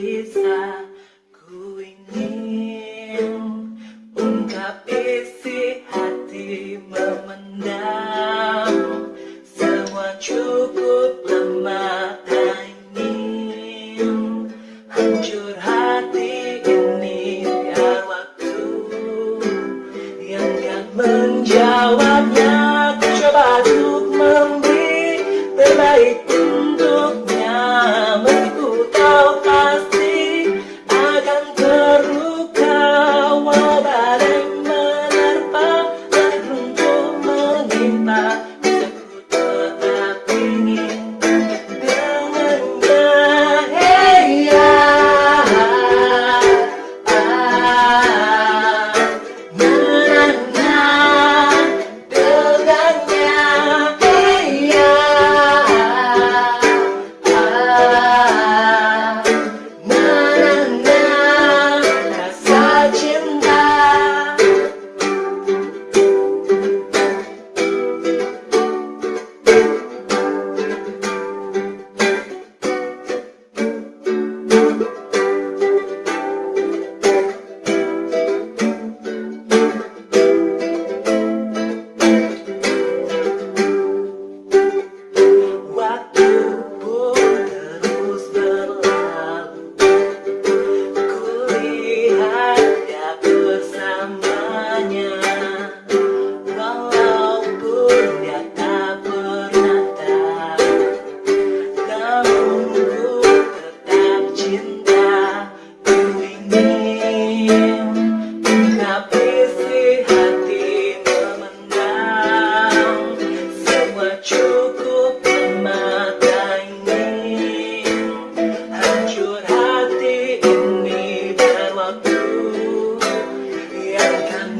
bisa Ku ingin ungkap isi hati memendam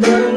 burn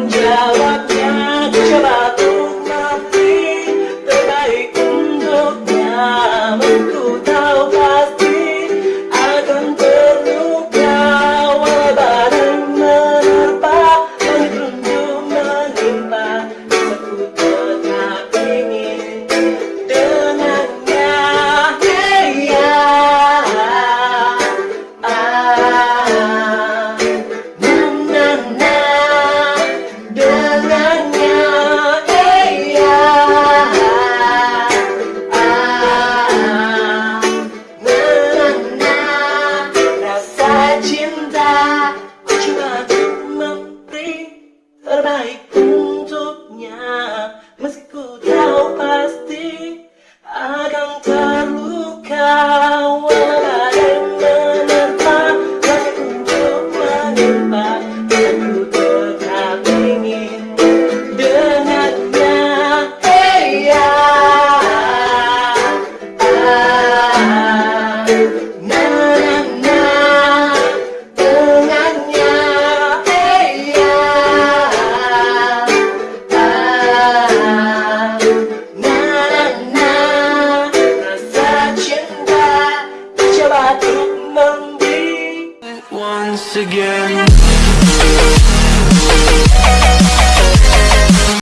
once again